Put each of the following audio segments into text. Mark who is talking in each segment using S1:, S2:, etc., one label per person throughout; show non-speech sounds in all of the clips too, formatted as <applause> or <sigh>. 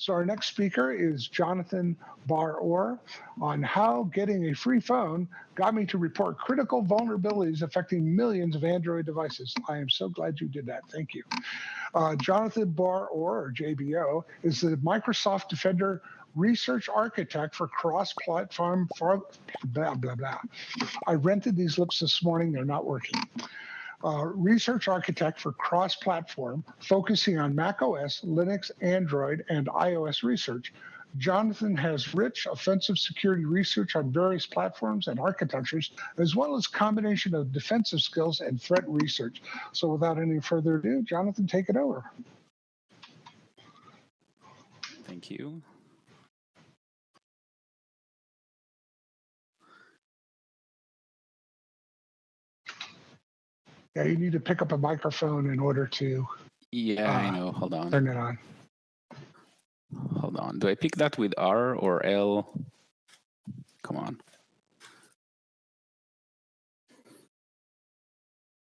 S1: So our next speaker is Jonathan Bar-Or on how getting a free phone got me to report critical vulnerabilities affecting millions of Android devices. I am so glad you did that. Thank you. Uh, Jonathan Bar-Or, or JBO, is the Microsoft Defender research architect for cross-platform blah blah blah. I rented these looks this morning; they're not working uh, research architect for cross-platform, focusing on Mac OS, Linux, Android, and iOS research. Jonathan has rich offensive security research on various platforms and architectures, as well as combination of defensive skills and threat research. So without any further ado, Jonathan, take it over.
S2: Thank you.
S1: Yeah, you need to pick up a microphone in order to.
S2: Yeah, uh, I know. Hold on.
S1: Turn it on.
S2: Hold on. Do I pick that with R or L? Come on.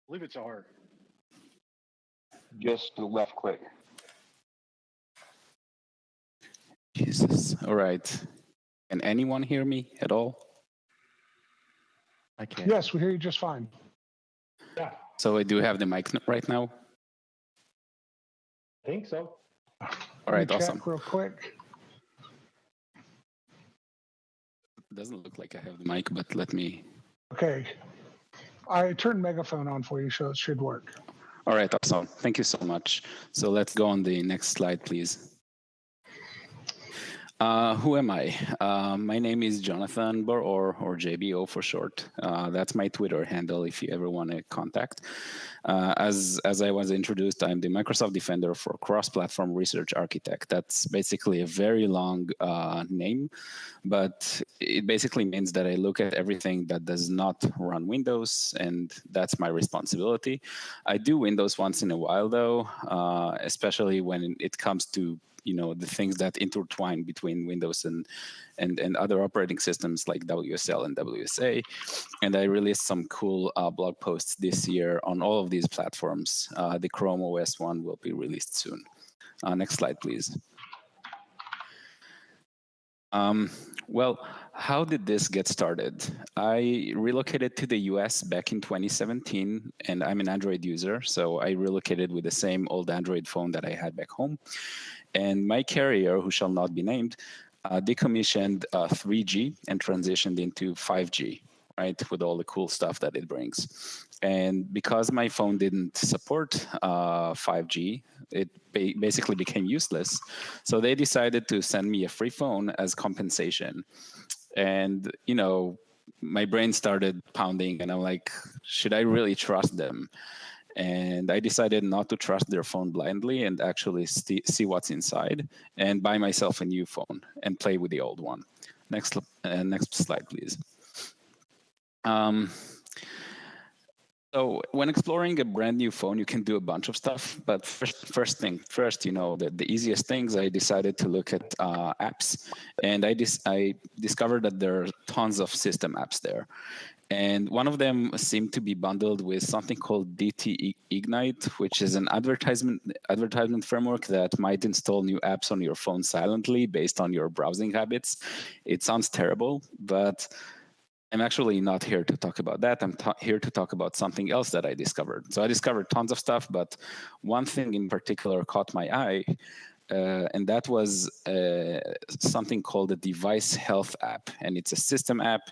S3: I believe it's R.
S4: Just the left click.
S2: Jesus. All right. Can anyone hear me at all?
S1: I can. Yes, we hear you just fine.
S3: Yeah.
S2: So I do have the mic right now.
S3: I think so.
S2: All right, awesome.
S1: real quick.
S2: Doesn't look like I have the mic, but let me.
S1: Okay. I turned megaphone on for you, so it should work.
S2: All right, awesome. Thank you so much. So let's go on the next slide, please. Uh, who am I? Uh, my name is Jonathan Bar-Or, or JBO for short. Uh, that's my Twitter handle if you ever want to contact. Uh, as, as I was introduced, I'm the Microsoft Defender for Cross-Platform Research Architect. That's basically a very long uh, name, but it basically means that I look at everything that does not run Windows, and that's my responsibility. I do Windows once in a while, though, especially when it comes to you know the things that intertwine between Windows and and and other operating systems like WSL and WSA. And I released some cool uh, blog posts this year on all of these platforms. Uh, the Chrome OS one will be released soon. Uh, next slide, please. Um, well, how did this get started? I relocated to the US back in 2017, and I'm an Android user, so I relocated with the same old Android phone that I had back home. And my carrier, who shall not be named, uh, decommissioned uh, 3G and transitioned into 5G, right, with all the cool stuff that it brings. And because my phone didn't support uh, 5G, it ba basically became useless. So they decided to send me a free phone as compensation. And, you know, my brain started pounding and I'm like, should I really trust them? And I decided not to trust their phone blindly and actually see what's inside and buy myself a new phone and play with the old one. Next, uh, next slide, please. Um, so when exploring a brand new phone, you can do a bunch of stuff. But first, first thing first, you know, the, the easiest things, I decided to look at uh, apps. And I, dis I discovered that there are tons of system apps there. And one of them seemed to be bundled with something called DT Ignite, which is an advertisement advertisement framework that might install new apps on your phone silently based on your browsing habits. It sounds terrible, but I'm actually not here to talk about that. I'm here to talk about something else that I discovered. So I discovered tons of stuff, but one thing in particular caught my eye, uh, and that was uh, something called the Device Health app. And it's a system app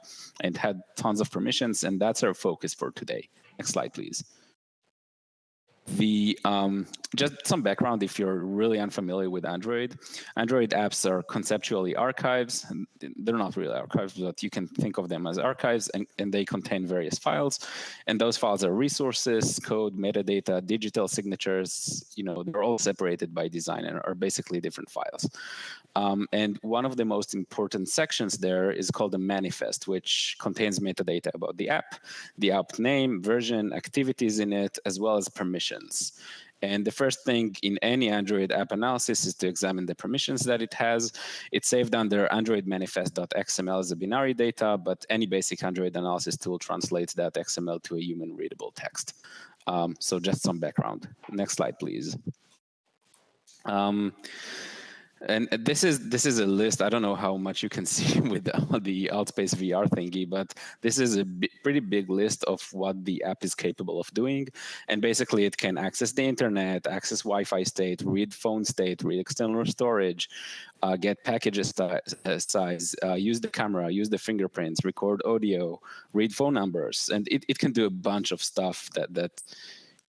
S2: and had tons of permissions, and that's our focus for today. Next slide, please. The um, just some background if you're really unfamiliar with Android. Android apps are conceptually archives. They're not really archives, but you can think of them as archives, and, and they contain various files. And those files are resources, code, metadata, digital signatures. You know, they're all separated by design and are basically different files. Um, and one of the most important sections there is called the manifest, which contains metadata about the app, the app name, version, activities in it, as well as permissions. And the first thing in any Android app analysis is to examine the permissions that it has. It's saved under Android manifest.xml as a binary data, but any basic Android analysis tool translates that XML to a human readable text. Um, so just some background. Next slide, please. Um, And this is this is a list. I don't know how much you can <laughs> see with the, Altspace VR thingy, but this is a pretty big list of what the app is capable of doing. And basically, it can access the internet, access Wi-Fi state, read phone state, read external storage, uh, get packages uh, size, uh, use the camera, use the fingerprints, record audio, read phone numbers, and it, it can do a bunch of stuff that that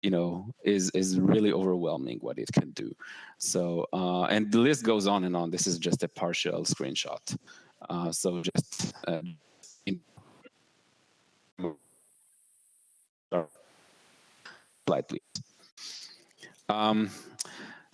S2: you know is is really overwhelming what it can do. So uh, and the list goes on and on. This is just a partial screenshot. Uh, so just uh, slide please um,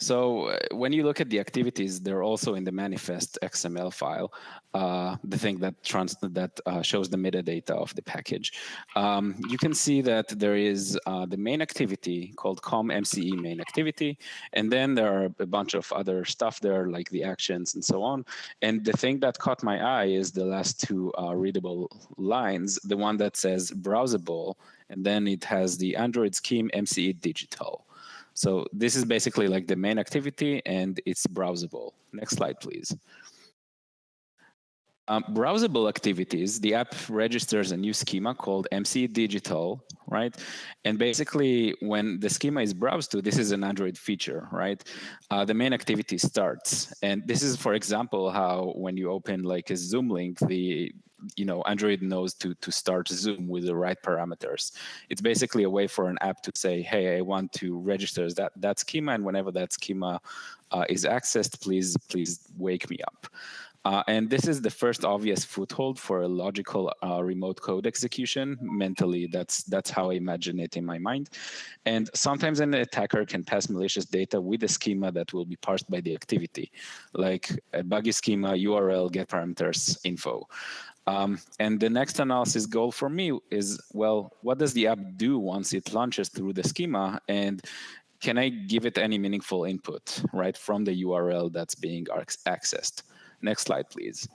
S2: so uh, when you look at the activities, they're also in the manifest XML file, uh, the thing that trans that uh, shows the metadata of the package. Um, you can see that there is uh, the main activity called com MCE main activity, and then there are a bunch of other stuff there like the actions and so on. And the thing that caught my eye is the last two uh, readable lines, the one that says browsable, and then it has the Android scheme MCE digital. So this is basically like the main activity and it's browsable. Next slide, please. Um, browsable activities, the app registers a new schema called MCE Digital, right? And basically, when the schema is browsed to, this is an Android feature, right? Uh, the main activity starts. And this is, for example, how when you open like a Zoom link, the you know android knows to to start zoom with the right parameters. It's basically a way for an app to say hey i want to register that that schema and whenever that schema uh, is accessed please please wake me up uh, and this is the first obvious foothold for a logical uh, remote code execution. Mentally, that's that's how I imagine it in my mind. And sometimes an attacker can pass malicious data with a schema that will be parsed by the activity, like a buggy schema, URL, get parameters, info. Um, and the next analysis goal for me is, well, what does the app do once it launches through the schema? And can I give it any meaningful input, right, from the URL that's being accessed? Next slide, please.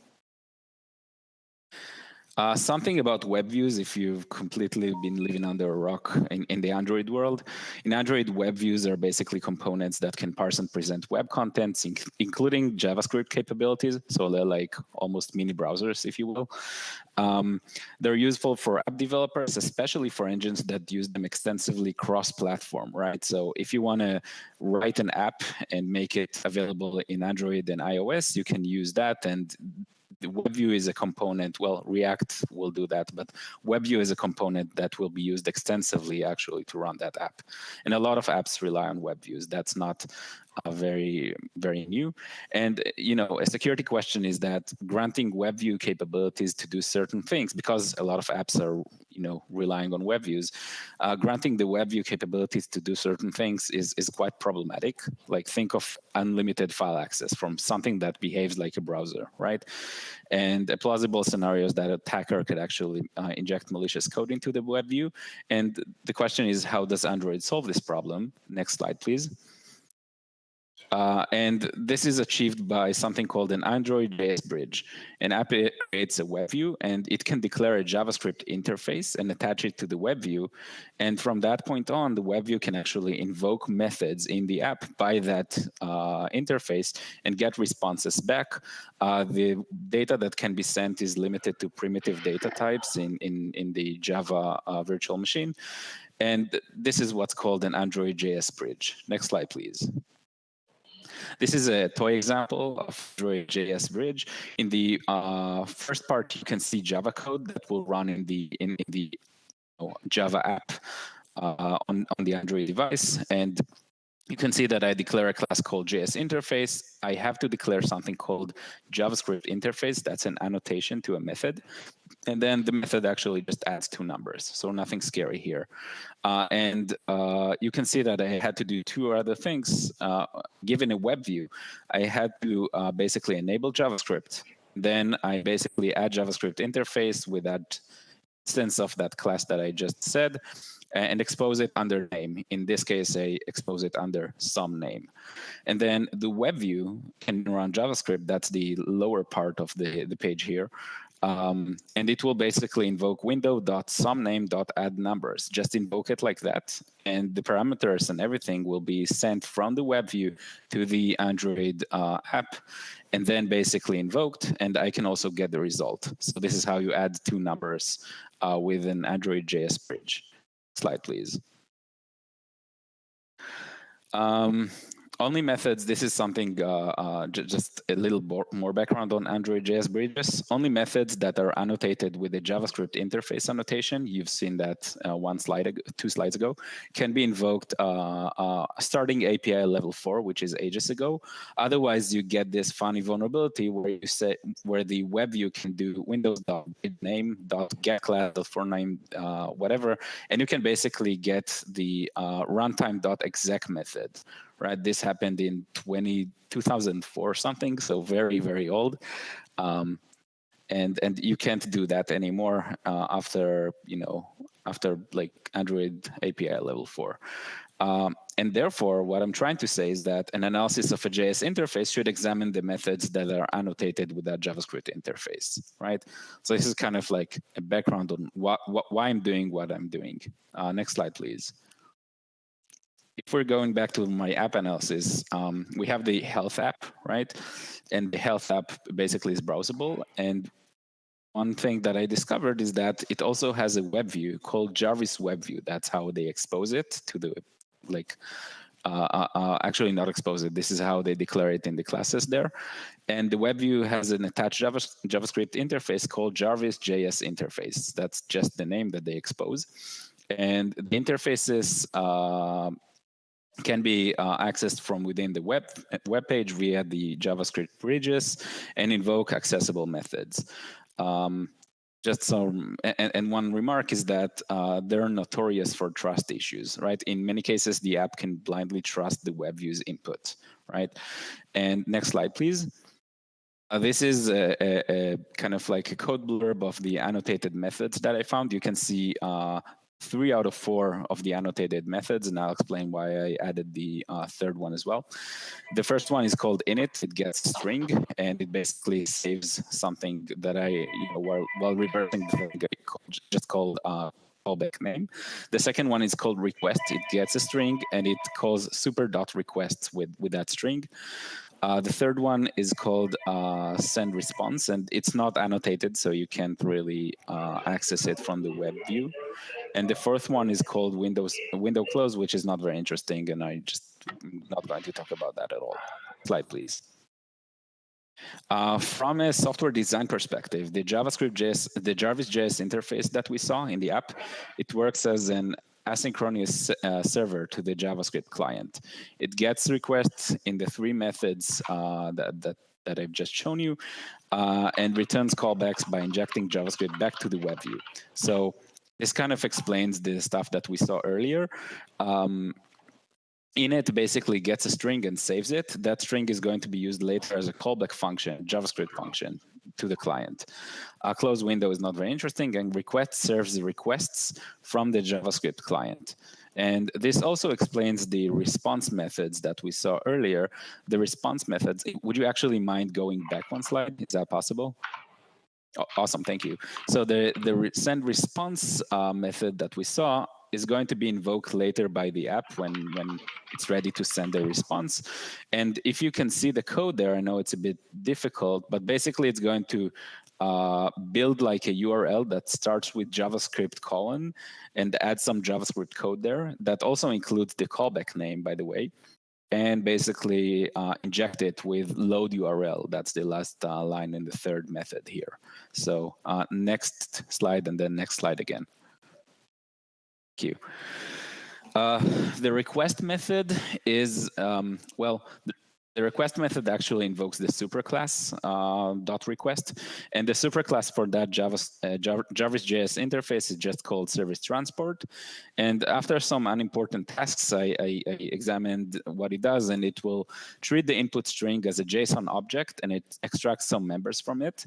S2: Uh, something about web views, if you've completely been living under a rock in, in, the Android world. In Android, web views are basically components that can parse and present web contents, inc including JavaScript capabilities. So they're like almost mini browsers, if you will. Um, they're useful for app developers, especially for engines that use them extensively cross-platform, right? So if you want to write an app and make it available in Android and iOS, you can use that and WebView is a component, well, React will do that, but WebView is a component that will be used extensively actually to run that app. And a lot of apps rely on WebViews. That's not uh, very, very new. And, you know, a security question is that granting WebView capabilities to do certain things, because a lot of apps are, you know, relying on WebViews, uh, granting the WebView capabilities to do certain things is, is quite problematic. Like think of unlimited file access from something that behaves like a browser, right? And a plausible scenario is that attacker could actually uh, inject malicious code into the WebView. And the question is, how does Android solve this problem? Next slide, please. Uh, and this is achieved by something called an Android JS bridge. An app creates a web view, and it can declare a JavaScript interface and attach it to the web view. And from that point on, the web view can actually invoke methods in the app by that uh, interface and get responses back. Uh, the data that can be sent is limited to primitive data types in, in, in the Java uh, virtual machine. And this is what's called an Android JS bridge. Next slide, please. This is a toy example of Android JS Bridge. In the uh, first part, you can see Java code that will run in the in, in the Java app uh, on on the Android device, and you can see that I declare a class called JS interface. I have to declare something called JavaScript interface. That's an annotation to a method. And then the method actually just adds two numbers. So nothing scary here. Uh, and uh, you can see that I had to do two other things. Uh, given a web view, I had to uh, basically enable JavaScript. Then I basically add JavaScript interface with that instance of that class that I just said and expose it under name. In this case, I expose it under some name. And then the web view can run JavaScript. That's the lower part of the, the page here. Um, and it will basically invoke window.somename.add numbers. Just invoke it like that. And the parameters and everything will be sent from the web view to the Android uh, app and then basically invoked. And I can also get the result. So this is how you add two numbers uh, with an Android JS bridge. Slide, please. Um, only methods, this is something, uh, uh, just a little more background on Android JS bridges. Only methods that are annotated with the JavaScript interface annotation, you've seen that uh, one slide, ago, two slides ago, can be invoked uh, uh, starting API level four, which is ages ago. Otherwise, you get this funny vulnerability where you say, where the web view can do windows dot name dot get class, dot for name, uh, whatever, and you can basically get the runtime dot exec method right? This happened in 20, 2004 something, so very, very old. Um, and and you can't do that anymore uh, after you know after like Android API level four. Um, and therefore, what I'm trying to say is that an analysis of a JS interface should examine the methods that are annotated with that JavaScript interface, right? So this is kind of like a background on what, what why I'm doing what I'm doing. Uh, next slide, please if we're going back to my app analysis, um, we have the health app, right? And the health app basically is browsable. And one thing that I discovered is that it also has a web view called Jarvis Web View. That's how they expose it to the, like, uh, uh, uh actually not expose it. This is how they declare it in the classes there. And the web view has an attached JavaScript interface called Jarvis JS interface. That's just the name that they expose. And the interfaces uh, can be uh, accessed from within the web, web page via the JavaScript bridges and invoke accessible methods. Um, just some, and, and, one remark is that uh, they're notorious for trust issues, right? In many cases, the app can blindly trust the web view's input, right? And next slide, please. Uh, this is a, a, a, kind of like a code blurb of the annotated methods that I found. You can see uh, three out of four of the annotated methods, and I'll explain why I added the uh, third one as well. The first one is called init. It gets string, and it basically saves something that I, you know, while, while reversing the thing, just called uh, callback name. The second one is called request. It gets a string, and it calls super dot requests with, with that string. Uh, the third one is called uh, send response, and it's not annotated, so you can't really uh, access it from the web view. And the fourth one is called Windows window close, which is not very interesting, and I just not going to talk about that at all. Slide, please. Uh, from a software design perspective, the JavaScript JS, the Jarvis JS interface that we saw in the app, it works as an asynchronous uh, server to the JavaScript client. It gets requests in the three methods uh, that, that, that I've just shown you uh, and returns callbacks by injecting JavaScript back to the web view. So this kind of explains the stuff that we saw earlier. Um, init basically gets a string and saves it. That string is going to be used later as a callback function, JavaScript function to the client. A close window is not very interesting, and request serves the requests from the JavaScript client. And this also explains the response methods that we saw earlier. The response methods, would you actually mind going back one slide? Is that possible? Awesome, thank you. So the, the send response uh, method that we saw is going to be invoked later by the app when, when it's ready to send a response. And if you can see the code there, I know it's a bit difficult, but basically it's going to uh, build like a URL that starts with JavaScript colon and add some JavaScript code there. That also includes the callback name, by the way and basically uh, inject it with load URL. That's the last uh, line in the third method here. So uh, next slide and then next slide again. You. Uh, the request method is, um, well, the request method actually invokes the superclass uh, dot request, and the superclass for that Java, uh, Jarvis JS interface is just called service transport. And after some unimportant tasks, I, I, I, examined what it does, and it will treat the input string as a JSON object, and it extracts some members from it.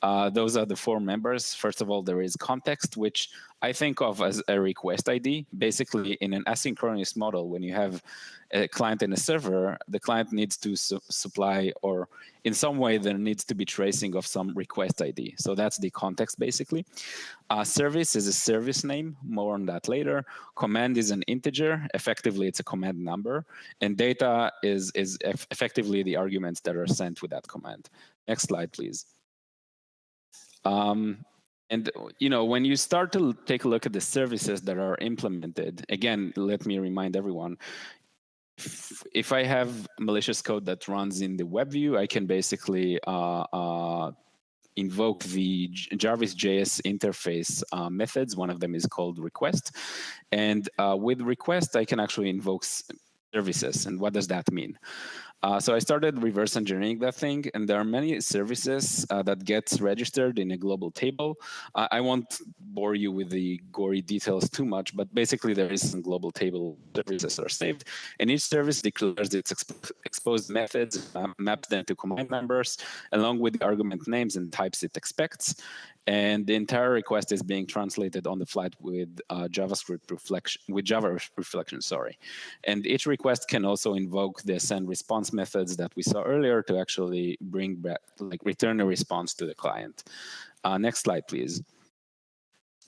S2: Uh, those are the four members. First of all, there is context, which I think of as a request ID. Basically, in an asynchronous model, when you have a client and a server, the client needs to su supply, or in some way, there needs to be tracing of some request ID. So that's the context, basically. Uh, service is a service name. More on that later. Command is an integer. Effectively, it's a command number. And data is, is eff effectively the arguments that are sent with that command. Next slide, please. Um, and you know, when you start to take a look at the services that are implemented, again, let me remind everyone, if, if I have malicious code that runs in the web view, I can basically uh, uh, invoke the Jarvis JS interface uh, methods. One of them is called request. And uh, with request, I can actually invoke services. And what does that mean? Uh, so I started reverse engineering that thing, and there are many services uh, that gets registered in a global table. I won't bore you with the gory details too much, but basically there is some global table services are saved, and each service declares its exp exposed methods, maps them to command members, along with the argument names and types it expects, and the entire request is being translated on the flight with uh, JavaScript reflection, with Java reflection, sorry. And each request can also invoke the send response methods that we saw earlier to actually bring back, like return a response to the client. Uh, next slide, please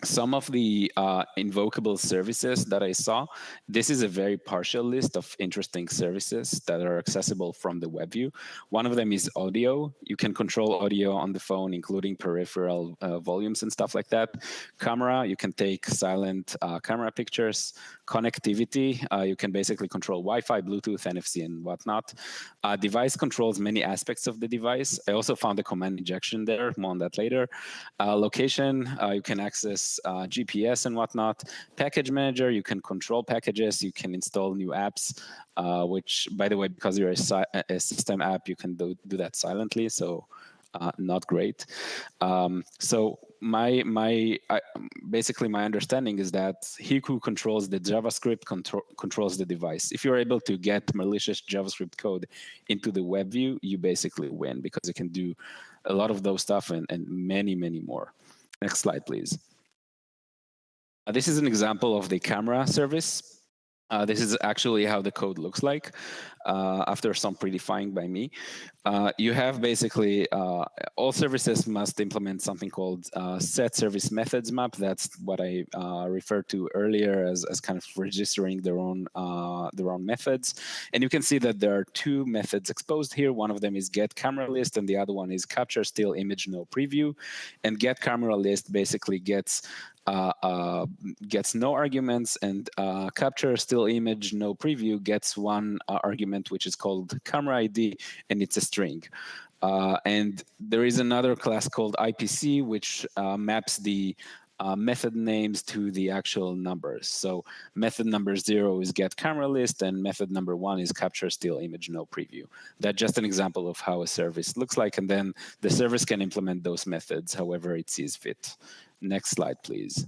S2: some of the uh, invocable services that I saw, this is a very partial list of interesting services that are accessible from the web view. One of them is audio. You can control audio on the phone, including peripheral uh, volumes and stuff like that. Camera, you can take silent uh, camera pictures. Connectivity, uh, you can basically control Wi-Fi, Bluetooth, NFC, and whatnot. Uh, device controls many aspects of the device. I also found a command injection there, more on that later. Uh, location, you can access uh, GPS and whatnot. Package manager, you can control packages, you can install new apps, uh, which, by the way, because you're a, a, system app, you can do, do that silently. So uh, not great. Um, so my my I, basically my understanding is that who controls the JavaScript control, controls the device. If you're able to get malicious JavaScript code into the web view, you basically win because it can do a lot of those stuff and, and many many more. Next slide, please. Uh, this is an example of the camera service. Uh, this is actually how the code looks like uh, after some predefining by me. Uh, you have basically uh, all services must implement something called set service methods map. That's what I referred to earlier as, as kind of registering their own their own methods. And you can see that there are two methods exposed here. One of them is get camera list, and the other one is capture still image no preview. And get camera list basically gets gets no arguments and uh, capture still image no preview gets one uh, argument which is called camera ID and it's a string. Uh, and there is another class called IPC which uh, maps the method names to the actual numbers. So method number zero is get camera list and method number one is capture still image no preview. That's just an example of how a service looks like and then the service can implement those methods however it sees fit. Next slide, please.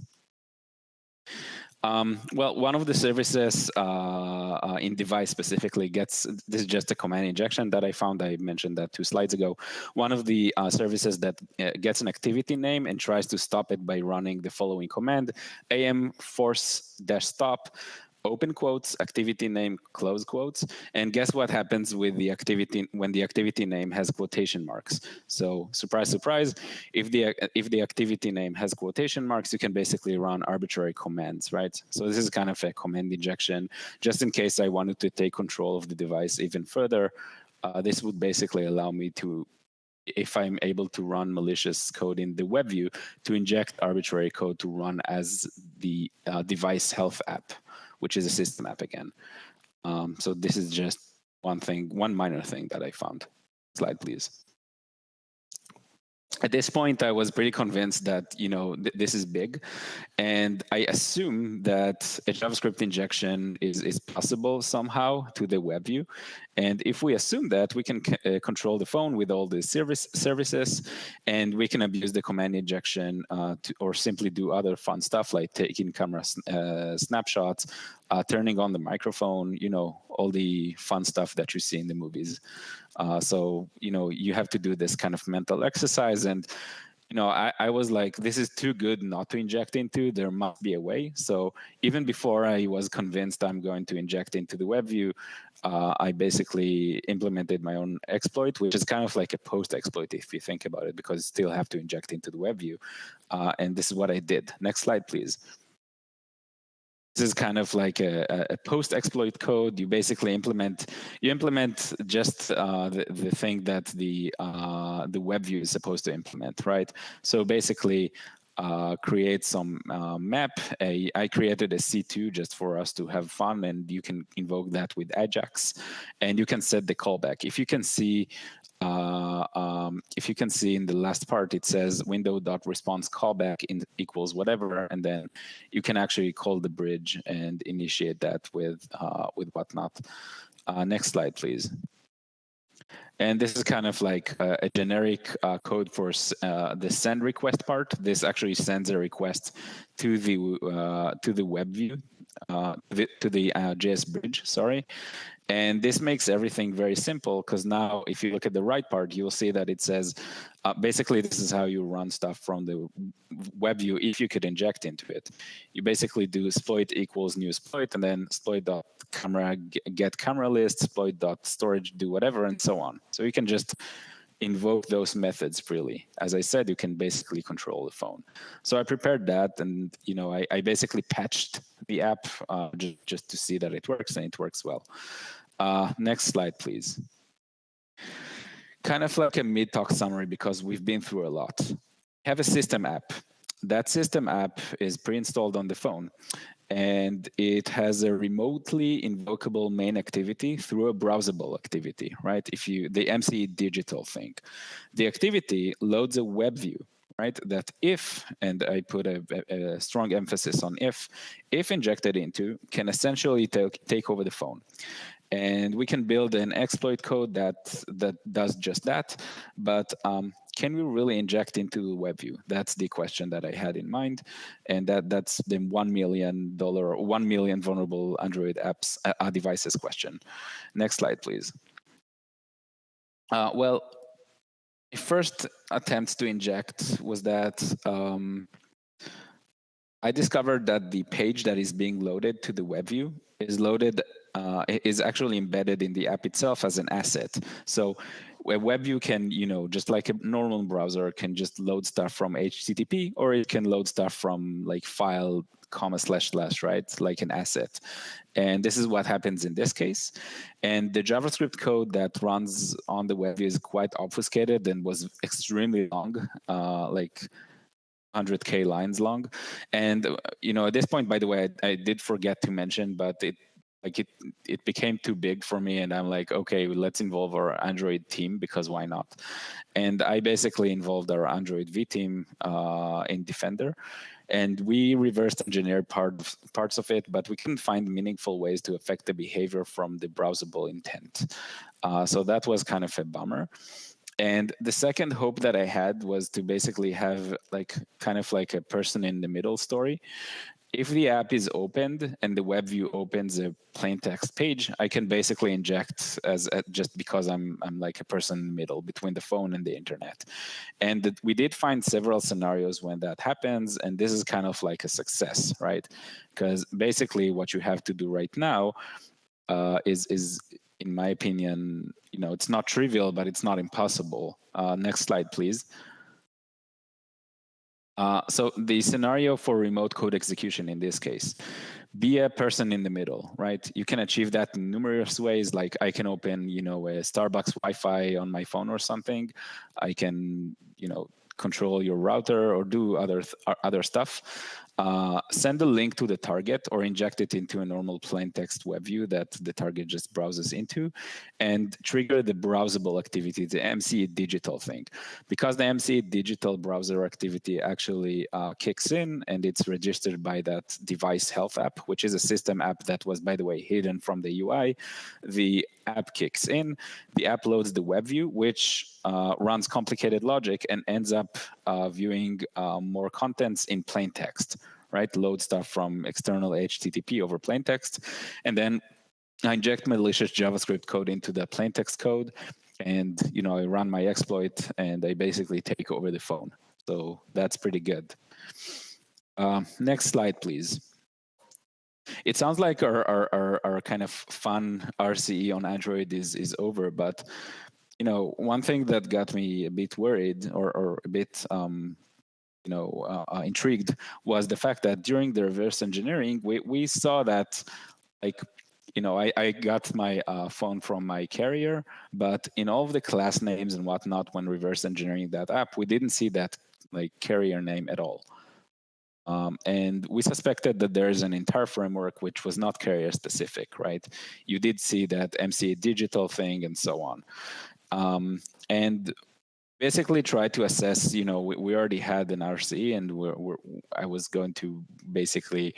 S2: Um, well, one of the services uh, uh, in device specifically gets, this is just a command injection that I found, I mentioned that two slides ago. One of the uh, services that uh, gets an activity name and tries to stop it by running the following command, am force stop open quotes, activity name, close quotes. And guess what happens with the activity when the activity name has quotation marks? So surprise, surprise, if the if the activity name has quotation marks, you can basically run arbitrary commands, right? So this is kind of a command injection, just in case I wanted to take control of the device even further. Uh, this would basically allow me to if I'm able to run malicious code in the web view, to inject arbitrary code to run as the uh, device health app which is a system app again. Um, so this is just one thing, one minor thing that I found. Slide, please at this point, I was pretty convinced that you know th this is big, and I assume that a JavaScript injection is is possible somehow to the web view, and if we assume that, we can uh, control the phone with all the service services, and we can abuse the command injection uh, to, or simply do other fun stuff like taking camera uh, snapshots, uh, turning on the microphone, you know, all the fun stuff that you see in the movies. Uh, so, you know, you have to do this kind of mental exercise. And you know, I, I was like, this is too good not to inject into. There must be a way. So even before I was convinced I'm going to inject into the web view, uh, I basically implemented my own exploit, which is kind of like a post exploit if you think about it, because you still have to inject into the web view. Uh, and this is what I did. Next slide, please this is kind of like a, a post exploit code. You basically implement you implement just uh, the, the thing that the uh, the web view is supposed to implement, right? So basically, uh, create some uh, map. I created a C2 just for us to have fun, and you can invoke that with Ajax, and you can set the callback. If you can see uh, um, if you can see in the last part, it says window.response callback in equals whatever, and then you can actually call the bridge and initiate that with uh, with whatnot. Uh, next slide, please. And this is kind of like a, a generic uh, code for uh, the send request part. This actually sends a request to the uh, to the web view, uh, to the JS bridge. Sorry, and this makes everything very simple because now if you look at the right part, you'll see that it says, uh, basically this is how you run stuff from the web view if you could inject into it. You basically do exploit equals new exploit and then exploit dot camera get camera list, exploit dot storage do whatever and so on. So you can just invoke those methods freely. As I said, you can basically control the phone. So I prepared that and you know I, I basically patched the app uh, just, just to see that it works and it works well. Uh, next slide, please. Kind of like a mid-talk summary because we've been through a lot. Have a system app. That system app is pre-installed on the phone and it has a remotely invocable main activity through a browsable activity, right? If you, the MCE digital thing. The activity loads a web view, right? That if, and I put a, a strong emphasis on if, if injected into, can essentially take, take over the phone and we can build an exploit code that that does just that but um, can we really inject into the WebView? That's the question that I had in mind, and that that's the one million dollar, one million vulnerable Android apps uh, uh, devices question. Next slide, please. Uh, well, the first attempt to inject was that um, I discovered that the page that is being loaded to the WebView is loaded uh, is actually embedded in the app itself as an asset. So a web view can, you know, just like a normal browser can just load stuff from HTTP or it can load stuff from like file comma slash slash, right? Like an asset. And this is what happens in this case. And the JavaScript code that runs on the web view is quite obfuscated and was extremely long, uh, like 100k lines long and you know at this point by the way I, I, did forget to mention but it like it it became too big for me and i'm like okay let's involve our android team because why not? And i basically involved our android v team uh, in defender and we reversed engineered part parts of it but we couldn't find meaningful ways to affect the behavior from the browsable intent. Uh, so that was kind of a bummer. And the second hope that I had was to basically have like kind of like a person in the middle story if the app is opened and the web view opens a plain text page, I can basically inject as uh, just because I'm I'm like a person in the middle between the phone and the internet. And we did find several scenarios when that happens, and this is kind of like a success, right? Because basically what you have to do right now uh, is is in my opinion, you know, it's not trivial, but it's not impossible. Uh, next slide, please. Uh, so the scenario for remote code execution in this case, be a person in the middle, right? You can achieve that in numerous ways. Like I can open, you know, a Starbucks Wi-Fi on my phone or something. I can, you know, control your router or do other other stuff uh, send a link to the target or inject it into a normal plain text web view that the target just browses into and trigger the browsable activity, the MCE digital thing. Because the MCE digital browser activity actually uh, kicks in and it's registered by that device health app, which is a system app that was, by the way, hidden from the UI, the app kicks in, the app loads the web view, which uh, runs complicated logic and ends up uh, viewing uh, more contents in plain text, right? Load stuff from external HTTP over plain text. And then I inject malicious JavaScript code into the plain text code. And, you know, I run my exploit and I basically take over the phone. So that's pretty good. Uh, next slide, please. It sounds like our, our, our, our, kind of fun RCE on Android is, is over, but you know, one thing that got me a bit worried or, or a bit um, you know, uh, uh, intrigued was the fact that during the reverse engineering, we, we saw that like you know, I, I got my uh, phone from my carrier, but in all of the class names and whatnot, when reverse engineering that app, we didn't see that like carrier name at all. Um, and we suspected that there is an entire framework which was not carrier specific, right? You did see that MCE digital thing and so on. Um, and basically try to assess, you know, we, we already had an RCE and we're, we're, I was going to basically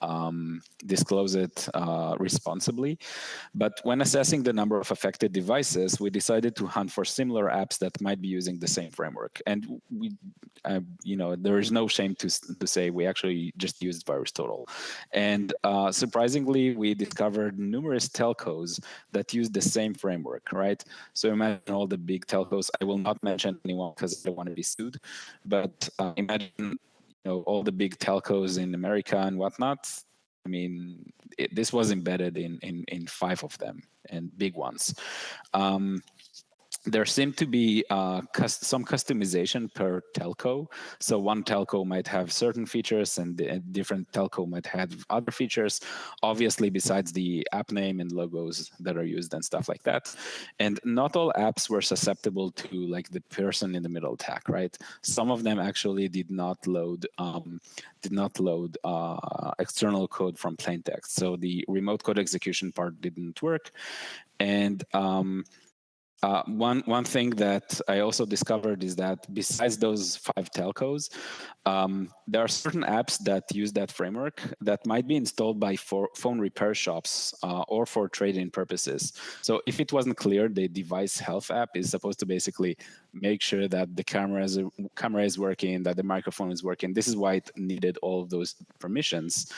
S2: um, disclose it uh, responsibly. But when assessing the number of affected devices, we decided to hunt for similar apps that might be using the same framework. And we, uh, you know, there is no shame to, to say we actually just used VirusTotal. And uh, surprisingly, we discovered numerous telcos that use the same framework, right? So imagine all the big telcos. I will not mention anyone because I don't want to be sued, but uh, imagine you know all the big telcos in America and whatnot. I mean, it, this was embedded in, in in five of them and big ones. Um, there seemed to be uh, some customization per telco. So one telco might have certain features and a different telco might have other features, obviously besides the app name and logos that are used and stuff like that. And not all apps were susceptible to like the person in the middle tag, right? Some of them actually did not load um, did not load uh, external code from plain text. So the remote code execution part didn't work. And um, uh, one one thing that I also discovered is that besides those five telcos, um, there are certain apps that use that framework that might be installed by phone repair shops uh, or for trade-in purposes. So if it wasn't clear, the device health app is supposed to basically make sure that the camera is, camera is working, that the microphone is working. This is why it needed all of those permissions.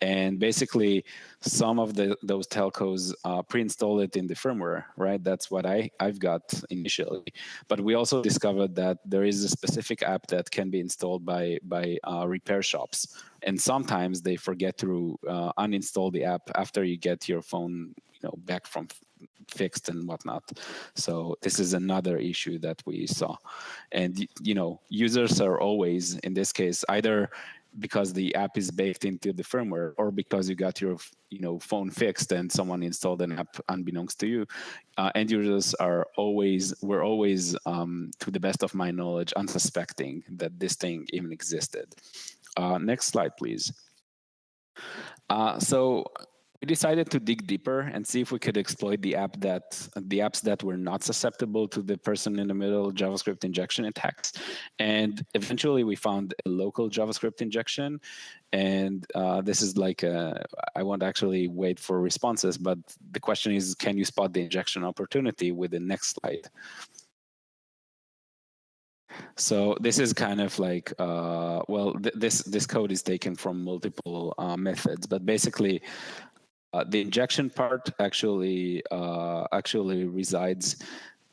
S2: And basically, some of the those telcos uh, pre-install it in the firmware, right? That's what I, I've got initially. But we also discovered that there is a specific app that can be installed by, by uh, repair shops. And sometimes they forget to uh, uninstall the app after you get your phone you know, back from fixed and whatnot. So this is another issue that we saw. And, you know, users are always, in this case, either because the app is baked into the firmware or because you got your you know phone fixed and someone installed an app unbeknownst to you uh, end users are always we're always um, to the best of my knowledge unsuspecting that this thing even existed uh, next slide please uh, so we decided to dig deeper and see if we could exploit the app that the apps that were not susceptible to the person in the middle JavaScript injection attacks. And eventually we found a local JavaScript injection. And uh, this is like, I won't actually wait for responses, but the question is, can you spot the injection opportunity with the next slide? So this is kind of like, uh, well, th this this code is taken from multiple uh, methods, but basically uh, the injection part actually uh, actually resides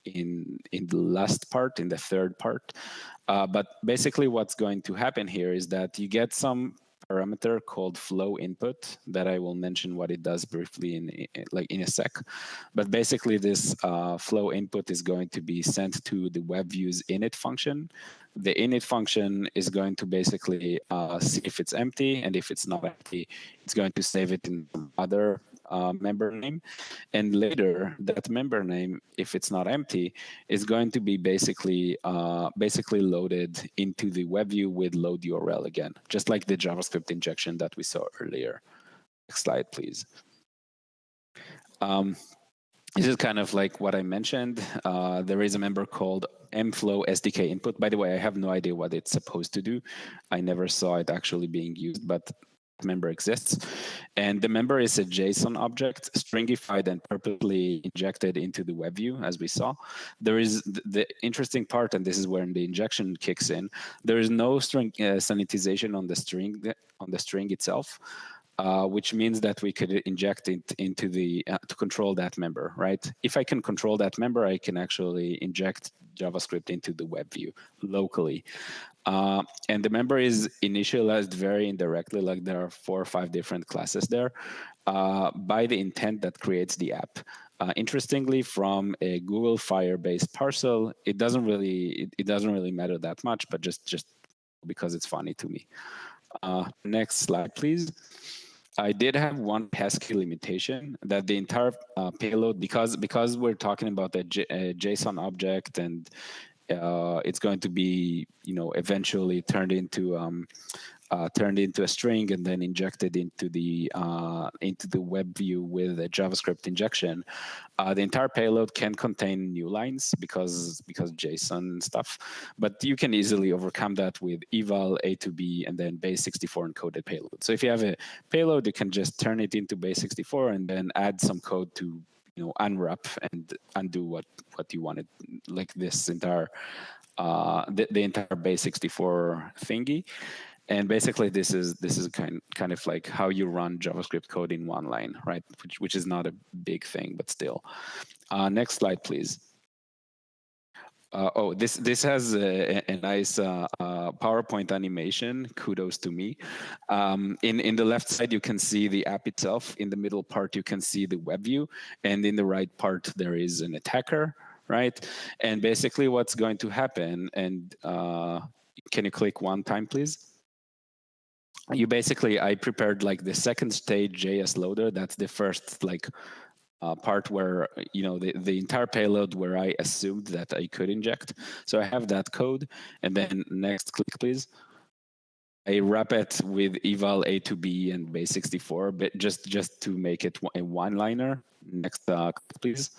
S2: in in the last part, in the third part. Uh, but basically, what's going to happen here is that you get some parameter called flow input that I will mention what it does briefly in, in like in a sec. But basically, this uh, flow input is going to be sent to the web views init function. The init function is going to basically uh, see if it's empty, and if it's not empty, it's going to save it in other uh, member name. And later, that member name, if it's not empty, is going to be basically uh, basically loaded into the web view with load URL again, just like the JavaScript injection that we saw earlier. Next slide, please. Um, this is kind of like what I mentioned. Uh, there is a member called mflow SDK input. By the way, I have no idea what it's supposed to do. I never saw it actually being used, but member exists. And the member is a JSON object, stringified and purposely injected into the web view, as we saw. There is the interesting part, and this is where the injection kicks in. There is no string uh, sanitization on the string on the string itself. Uh, which means that we could inject it into the uh, to control that member, right? If I can control that member, I can actually inject JavaScript into the web view locally. Uh, and the member is initialized very indirectly, like there are four or five different classes there, uh, by the intent that creates the app. Uh, interestingly, from a Google Firebase parcel, it doesn't really it, it, doesn't really matter that much, but just just because it's funny to me. Uh, next slide, please. I did have one pesky limitation that the entire uh, payload, because because we're talking about a, J, a JSON object and uh, it's going to be, you know, eventually turned into um, uh, turned into a string and then injected into the uh, into the web view with a JavaScript injection. Uh, the entire payload can contain new lines because because JSON stuff, but you can easily overcome that with eval a to b and then base64 encoded payload. So if you have a payload, you can just turn it into base64 and then add some code to you know unwrap and undo what what you wanted like this entire uh the, the entire base64 thingy and basically this is this is kind kind of like how you run javascript code in one line right which which is not a big thing but still uh, next slide please uh, oh, this this has a, a nice uh, uh, PowerPoint animation. Kudos to me. Um, in in the left side, you can see the app itself. In the middle part, you can see the web view, and in the right part, there is an attacker, right? And basically, what's going to happen? And uh, can you click one time, please? You basically, I prepared like the second stage JS loader. That's the first like uh, part where you know the, the entire payload where I assumed that I could inject. So I have that code, and then next click please. I wrap it with eval a to b and base64, but just just to make it a one-liner. Next uh, please.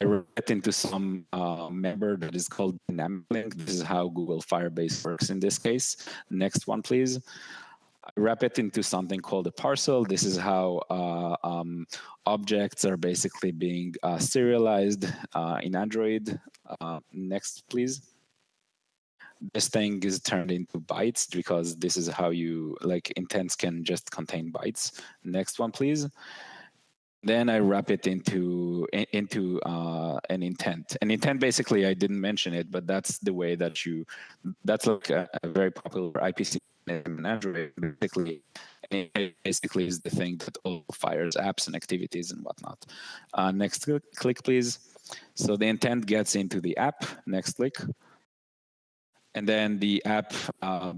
S2: I wrap it into some uh, member that is called dynamic link. This is how Google Firebase works in this case. Next one, please. I wrap it into something called a parcel. This is how uh, um, objects are basically being uh, serialized uh, in Android. Uh, next, please. This thing is turned into bytes because this is how you, like intents can just contain bytes. Next one, please. Then I wrap it into into uh, an intent. An intent, basically, I didn't mention it, but that's the way that you, that's like a, a very popular IPC in Android. Basically, basically is the thing that all fires apps and activities and whatnot. Uh, next click, please. So the intent gets into the app. Next click. And then the app uh,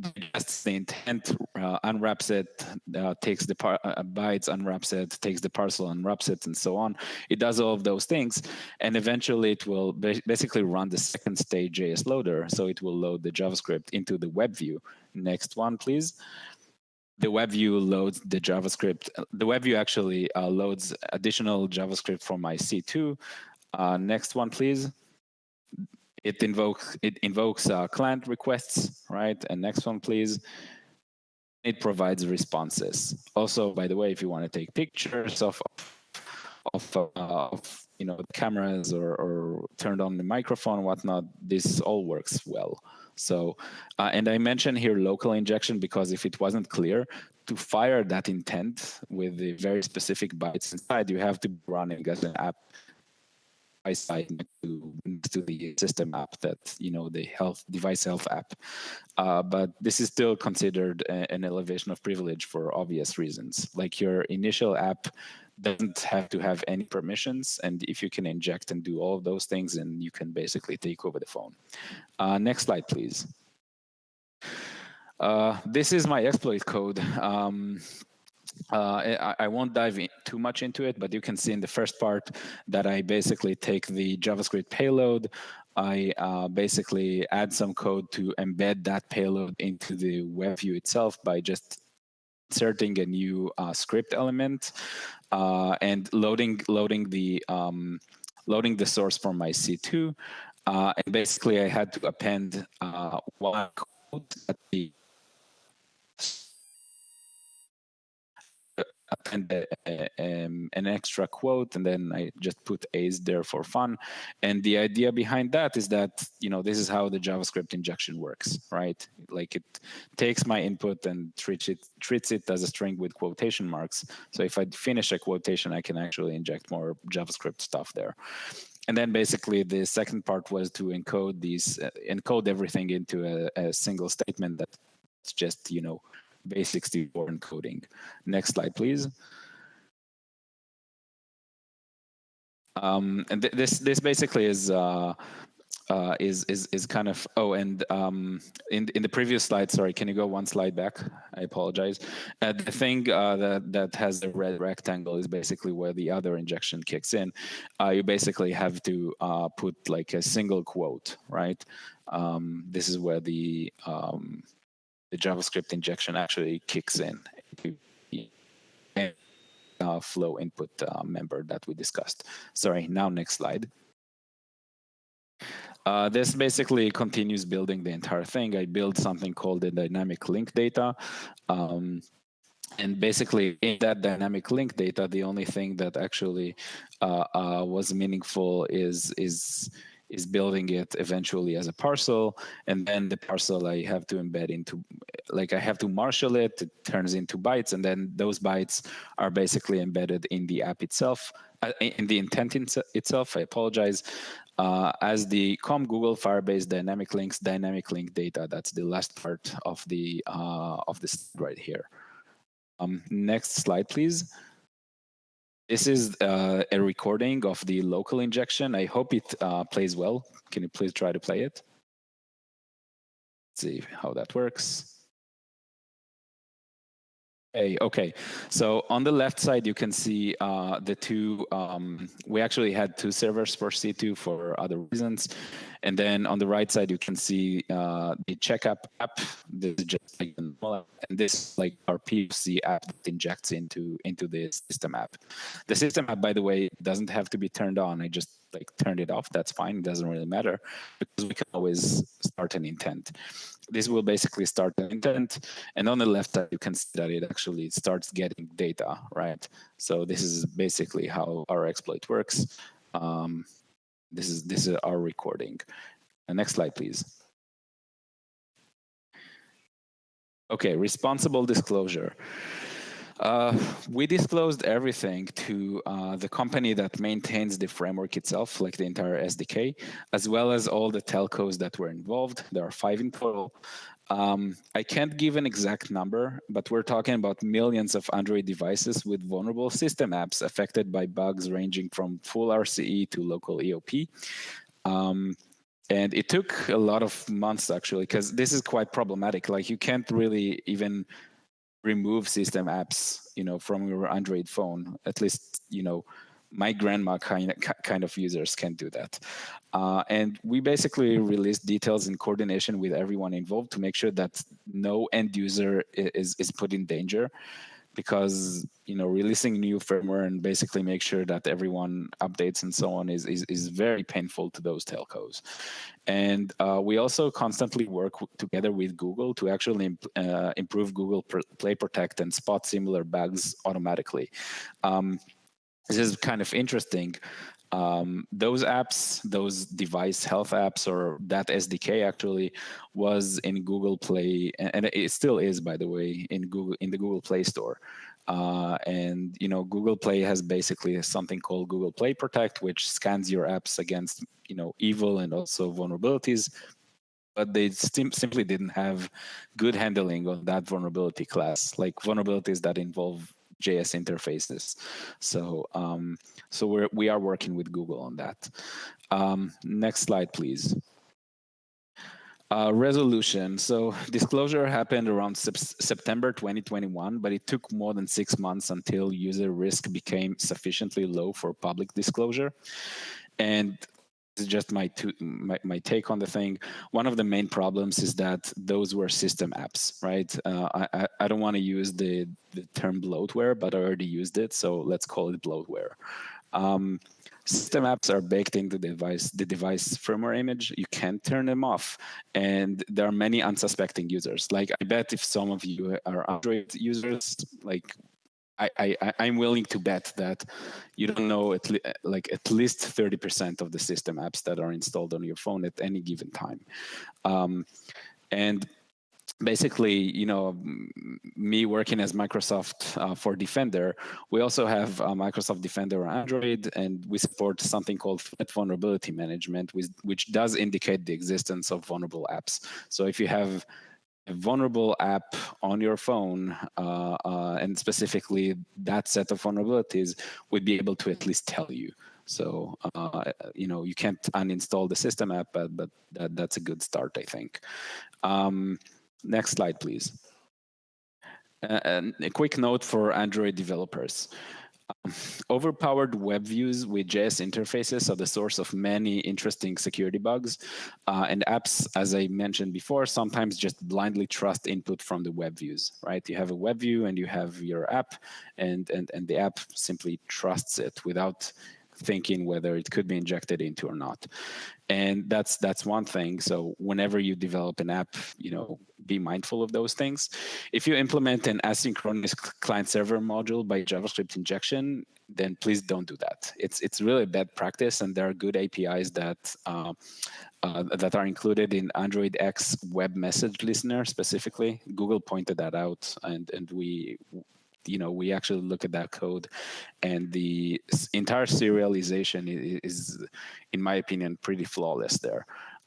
S2: digests the intent, uh, unwraps it, uh, takes the par- uh, bytes, unwraps it, takes the parcel, unwraps it, and so on. It does all of those things, and eventually it will ba- basically run the second stage JS loader. So it will load the JavaScript into the web view. Next one, please. The web view loads the JavaScript. The web view actually uh, loads additional JavaScript from my C2. Uh, next one, please it invokes it invokes uh, client requests, right? And next one, please. It provides responses. Also, by the way, if you want to take pictures of of, uh, of you know cameras or, or turned on the microphone, whatnot, this all works well. So, uh, and I mentioned here local injection because if it wasn't clear, to fire that intent with the very specific bytes inside, you have to be running as an app side to, to the system app that you know the health device health app. Uh, but this is still considered a, an elevation of privilege for obvious reasons. Like your initial app doesn't have to have any permissions and if you can inject and do all of those things then you can basically take over the phone. Uh, next slide please. Uh, this is my exploit code. Um, uh, I, I, won't dive too much into it, but you can see in the first part that I basically take the JavaScript payload. I uh, basically add some code to embed that payload into the web view itself by just inserting a new uh, script element uh, and loading loading the um, loading the source from my C2. Uh, and basically, I had to append uh, one code at the append a, a, um, an extra quote and then I just put A's there for fun. And the idea behind that is that, you know, this is how the JavaScript injection works, right? Like it takes my input and treats it, treats it as a string with quotation marks. So if I finish a quotation, I can actually inject more JavaScript stuff there. and then basically the second part was to encode these, uh, encode everything into a, a single statement that's just, you know, basic 64 encoding. Next slide, please. Um, and th this this basically is uh, uh, is is is kind of oh and um, in in the previous slide sorry can you go one slide back I apologize uh, the thing uh, that that has the red rectangle is basically where the other injection kicks in uh, you basically have to uh, put like a single quote right um, this is where the um, the JavaScript injection actually kicks in uh, flow input member that we discussed sorry now next slide uh, this basically continues building the entire thing. I build something called the dynamic link data. Um, and basically in that dynamic link data, the only thing that actually uh, uh, was meaningful is is is building it eventually as a parcel and then the parcel i have to embed into like i have to marshal it it turns into bytes and then those bytes are basically embedded in the app itself uh, in the intent in itself i apologize uh, as the com google firebase dynamic links dynamic link data. That's the last part of the uh, of this right here. Um, next slide please this is uh, a recording of the local injection. I hope it uh, plays well. Can you please try to play it? Let's see how that works. Hey, okay. So on the left side, you can see uh, the two, um, we actually had two servers for C2 for other reasons. And then on the right side, you can see uh, the checkup app. This is just like and this like our POC app that injects into into the system app. The system app, by the way, doesn't have to be turned on. I just like turned it off. That's fine. It doesn't really matter because we can always start an intent. This will basically start an intent, and on the left side, you can see that it actually starts getting data, right? So this is basically how our exploit works. Um, this is this is our recording. Uh, next slide, please. Okay, responsible disclosure. Uh, we disclosed everything to uh, the company that maintains the framework itself, like the entire SDK, as well as all the telcos that were involved. There are five in total. Um, I can't give an exact number, but we're talking about millions of Android devices with vulnerable system apps affected by bugs ranging from full RCE to local EOP. Um, and it took a lot of months actually, because this is quite problematic. Like you can't really even remove system apps, you know, from your Android phone. At least, you know, my grandma kind of, kind of users can do that. Uh, and we basically released details in coordination with everyone involved to make sure that no end user is, is put in danger because you know releasing new firmware and basically make sure that everyone updates and so on is is, is very painful to those telcos and uh, we also constantly work together with google to actually imp uh, improve google play protect and spot similar bugs automatically um, this is kind of interesting. Um, those apps, those device health apps, or that SDK actually was in Google Play, and it still is, by the way, in Google in the Google Play Store. Uh, and you know, Google Play has basically something called Google Play Protect, which scans your apps against you know evil and also vulnerabilities. But they simply didn't have good handling of that vulnerability class, like vulnerabilities that involve JS interfaces. So um, so we're we are working with Google on that. Um, next slide, please. Uh, resolution. So disclosure happened around sep September 2021, but it took more than six months until user risk became sufficiently low for public disclosure. And is just my, my, my take on the thing. One of the main problems is that those were system apps, right? Uh, I, I don't want to use the, the term bloatware, but I already used it, so let's call it bloatware. Um, system apps are baked into the device, the device firmware image. You can't turn them off. And there are many unsuspecting users. Like I bet if some of you are Android users, like I, I, I'm willing to bet that you don't know at le- like at least 30% of the system apps that are installed on your phone at any given time. Um, and basically, you know, me working as Microsoft uh, for Defender, we also have uh, Microsoft Defender on Android, and we support something called Threat Vulnerability Management, which, which does indicate the existence of vulnerable apps. So if you have vulnerable app on your phone, uh, uh, and specifically that set of vulnerabilities, we'd be able to at least tell you. So uh, you know you can't uninstall the system app, but but that, that's a good start, I think. Um, next slide, please. Uh, and a quick note for Android developers. Overpowered web views with JS interfaces are the source of many interesting security bugs. Uh, and apps, as I mentioned before, sometimes just blindly trust input from the web views, right? You have a web view and you have your app, and, and, and the app simply trusts it without thinking whether it could be injected into or not. And that's that's one thing. So whenever you develop an app you know be mindful of those things. If you implement an asynchronous client server module by javascript injection then please don't do that. It's it's really bad practice and there are good apis that uh, uh, that are included in AndroidX web message listener specifically. Google pointed that out, and and we you know we actually look at that code and the entire serialization is in my opinion pretty flawless there.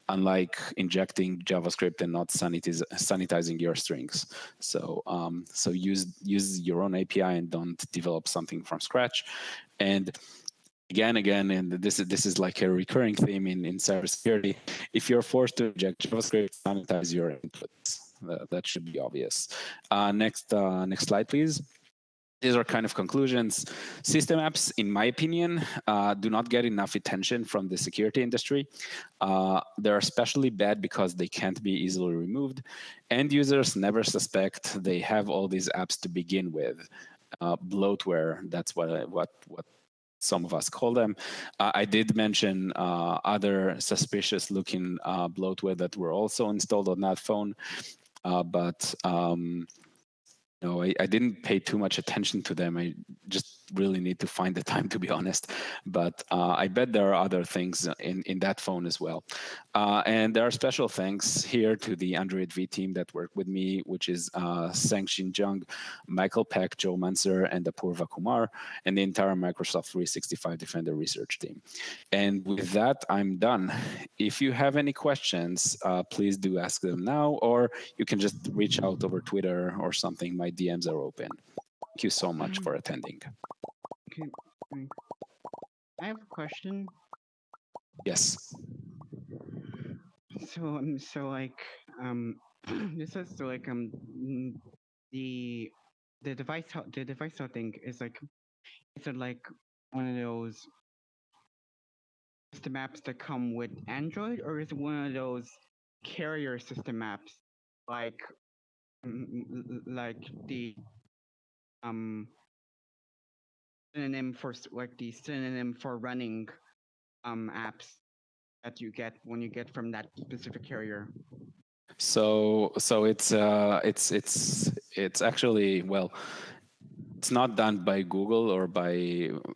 S2: Unlike injecting javascript and not sanitiz sanitizing your strings. So um, so use use your own api and don't develop something from scratch. And again again and this is this is like a recurring theme in in cybersecurity. If you're forced to inject javascript sanitize your inputs. That, should be obvious. Uh, next uh, next slide please these are kind of conclusions. System apps, in my opinion, uh, do not get enough attention from the security industry. Uh, they're especially bad because they can't be easily removed. End users never suspect they have all these apps to begin with. Uh, bloatware, that's what, what, what some of us call them. Uh, I did mention uh, other suspicious looking uh, bloatware that were also installed on that phone. Uh, but um, no, I, I didn't pay too much attention to them. I just really need to find the time, to be honest. But uh, I bet there are other things in, in that phone as well. Uh, and there are special thanks here to the Android V team that worked with me, which is uh, Sang Shin Jung, Michael Peck, Joe Mansour, and Apurva Kumar, and the entire Microsoft 365 Defender research team. And with that, I'm done. If you have any questions, uh, please do ask them now, or you can just reach out over Twitter or something. My DMs are open. Thank you so much
S4: Um,
S2: for attending.
S4: Okay. I have a question.
S2: Yes.
S4: So um, so like um, <clears throat> this is so like um, the the device the device thing is like is it like one of those system apps that come with Android, or is it one of those carrier system apps like like the um synonym for like the synonym for running um apps that you get when you get from that specific carrier.
S2: So so it's uh it's it's it's actually well it's not done by Google or by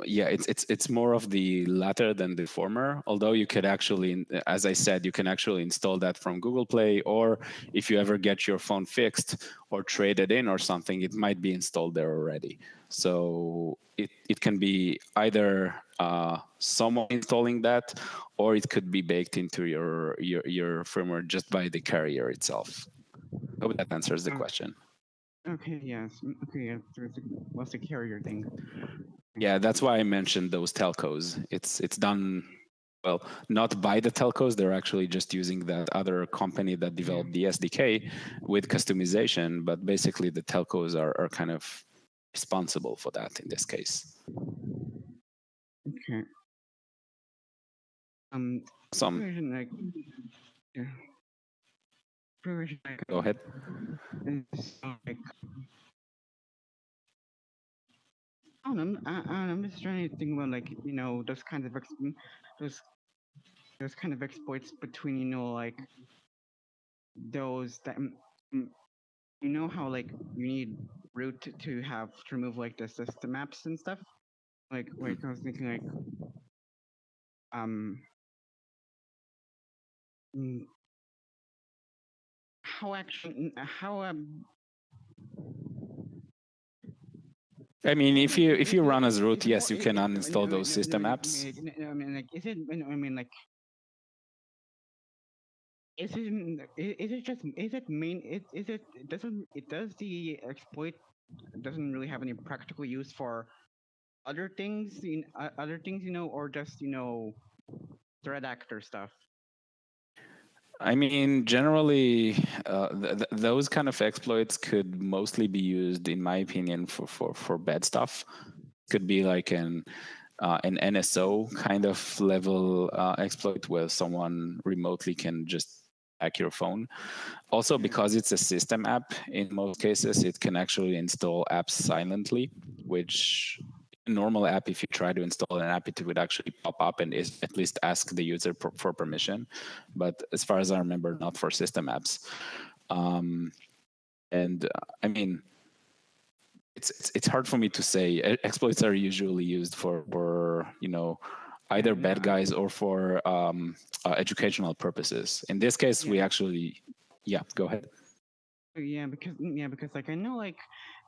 S2: yeah it's it's it's more of the latter than the former. Although you could actually as I said you can actually install that from Google Play or if you ever get your phone fixed or traded in or something it might be installed there already. So it, it can be either uh, someone installing that or it could be baked into your your, your firmware just by the carrier itself. Hope that answers the
S4: Mm.
S2: question
S4: Okay, yes. Okay, yeah. so a, what's the carrier thing?
S2: Yeah, that's why I mentioned those telcos. It's it's done well, not by the telcos. They're actually just using that other company that developed the SDK with customization. But basically, the telcos are, are kind of responsible for that in this case.
S4: Okay. Um,
S2: Some
S4: like yeah. Version like
S2: go ahead.
S4: like I don't know. I, I don't know. I'm just trying to think about like you know those kinds of ex- those those kind of exploits between you know like those that mm, mm, you know how like you need root to, to have to remove like the system maps and stuff. Like like I was thinking like um how actually how um
S2: I mean, if you if you run as root, yes, you can uninstall those system apps.
S4: I mean, like, is it? I mean, like, is it? i- Is it just? Is it main? Is, is it? it Doesn't it? Does the exploit doesn't really have any practical use for other things? In uh, other things, you know, or just you know, threat actor stuff.
S2: I mean, generally, uh, th- th- those kind of exploits could mostly be used, in my opinion, for for for bad stuff. Could be like an uh, an NSO kind of level uh, exploit where someone remotely can just hack your phone. Also, because it's a system app, in most cases, it can actually install apps silently, which normal app, if you try to install an app, it would actually pop up and is at least ask the user for, for permission. But as far as I remember, not for system apps. Um, and uh, I mean, it's, it's it's hard for me to say. Exploits are usually used for for you know either bad guys or for um, uh, educational purposes. In this case, we actually, yeah, go ahead.
S4: Yeah, because mm, yeah, because like I know like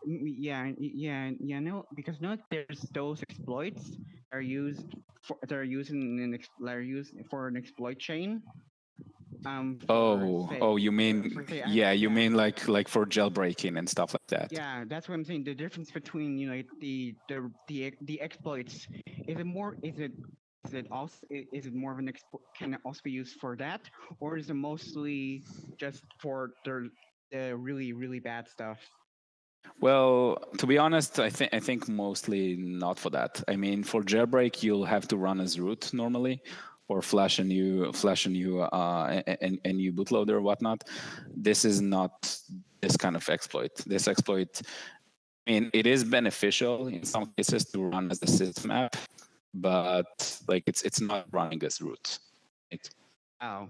S4: yeah yeah yeah no because no there's those exploits are used for they're using an ex, they're used for an exploit chain. Um.
S2: Oh,
S4: say-
S2: oh, you mean
S4: for, say, I-
S2: yeah, you mean like like for jailbreaking and stuff like that.
S4: Yeah, that's what I'm saying. The difference between you know the the the the exploits is it more is it is it also is it more of an exploit can it also be used for that or is it mostly just for the the really really bad stuff?
S2: Well, to be honest, I think I think mostly not for that. I mean, for jailbreak, you'll have to run as root normally, or flash a new flash a new uh, a, a, new bootloader or whatnot. This is not this kind of exploit. This exploit, I mean, it is beneficial in some cases to run as a system app, but like it's it's not running as root.
S4: Oh.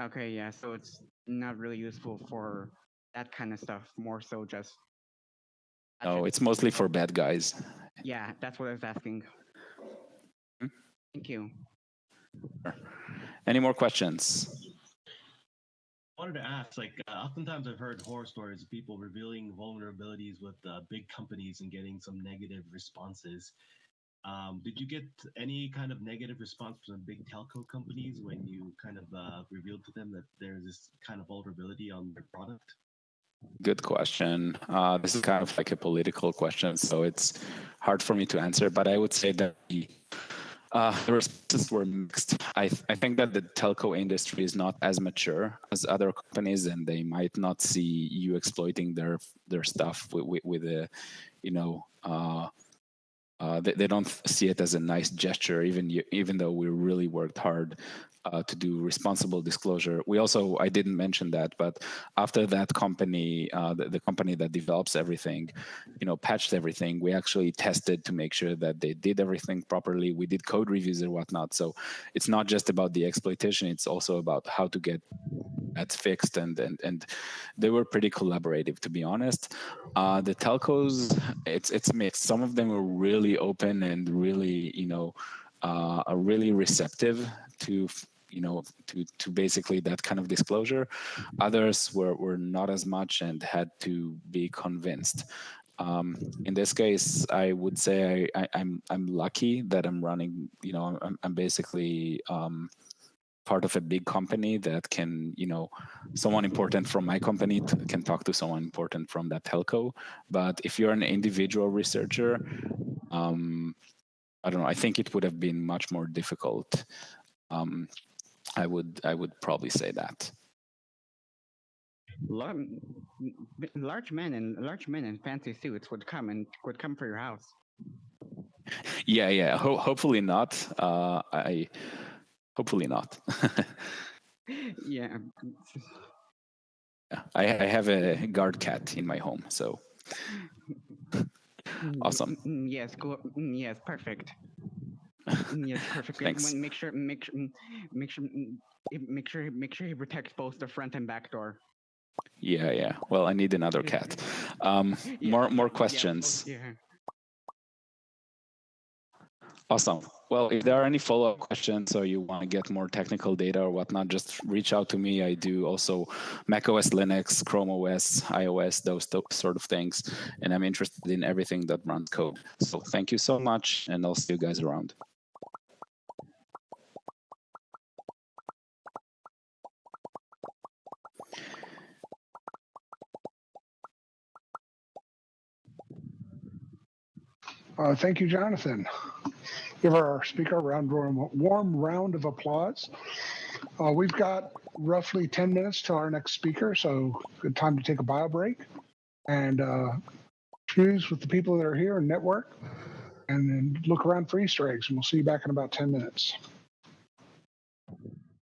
S4: Okay, yeah, so it's not really useful for that kind of stuff, more so just.
S2: oh
S4: Gotcha.
S2: it's mostly for bad guys.
S4: Yeah, that's what I was asking.
S2: Hmm?
S4: Thank you.
S2: Any more questions?
S5: I wanted to ask, like, uh, oftentimes I've heard horror stories of people revealing vulnerabilities with uh, big companies and getting some negative responses. Um, did you get any kind of negative response from the big telco companies when you kind of uh, revealed to them that there's this kind of vulnerability on their product?
S2: Good question. Uh, this is kind of like a political question, so it's hard for me to answer. But I would say that the, uh, the responses were mixed. I, th- I think that the telco industry is not as mature as other companies, and they might not see you exploiting their their stuff with with, with a, you know. Uh, uh, they, they don't see it as a nice gesture, even you, even though we really worked hard uh, to do responsible disclosure. We also, I didn't mention that, but after that company, uh, the, the company that develops everything, you know, patched everything, we actually tested to make sure that they did everything properly. We did code reviews and whatnot. So it's not just about the exploitation; it's also about how to get that fixed. And and and they were pretty collaborative, to be honest. Uh, the telcos, it's it's mixed. Some of them were really open and really, you know, uh, really receptive to you know to to basically that kind of disclosure. Others were were not as much and had to be convinced. Um, in this case i would say I, I, i'm i'm lucky that i'm running you know i'm, I'm basically um, part of a big company that can you know someone important from my company t- can talk to someone important from that telco but if you're an individual researcher um, i don't know i think it would have been much more difficult um, I would I would probably say that.
S4: Lar- m- m- large men and large men in fancy suits would come and would come for your house.
S2: Yeah, yeah. Ho- hopefully not. Uh, I hopefully not. <laughs>
S4: yeah.
S2: Yeah, I, I have a guard cat in my home, so
S4: Mm,
S2: Awesome.
S4: mm, Yes, go. mm, Yes, perfect. Mm, Yes, perfect.
S2: Thanks.
S4: Make sure, make sure, mm, make sure, mm, make sure, make sure he protects both the front and back door.
S2: yeah, yeah. Well, I need another cat. Um,
S4: Yeah,
S2: more more
S4: oh,
S2: questions.
S4: Yeah.
S2: Awesome. Well, if there are any follow-up questions or you want to get more technical data or whatnot, just reach out to me. I do also Mac OS, Linux, Chrome OS, iOS, those, sort of things. And I'm interested in everything that runs code. So thank you so much, and I'll see you guys around.
S1: Uh, thank you, Jonathan. Give our speaker a round, warm, warm round of applause. Uh, we've got roughly 10 minutes to our next speaker, so good time to take a bio break and uh, choose with the people that are here and network and then look around for Easter eggs. And we'll see you back in about 10 minutes.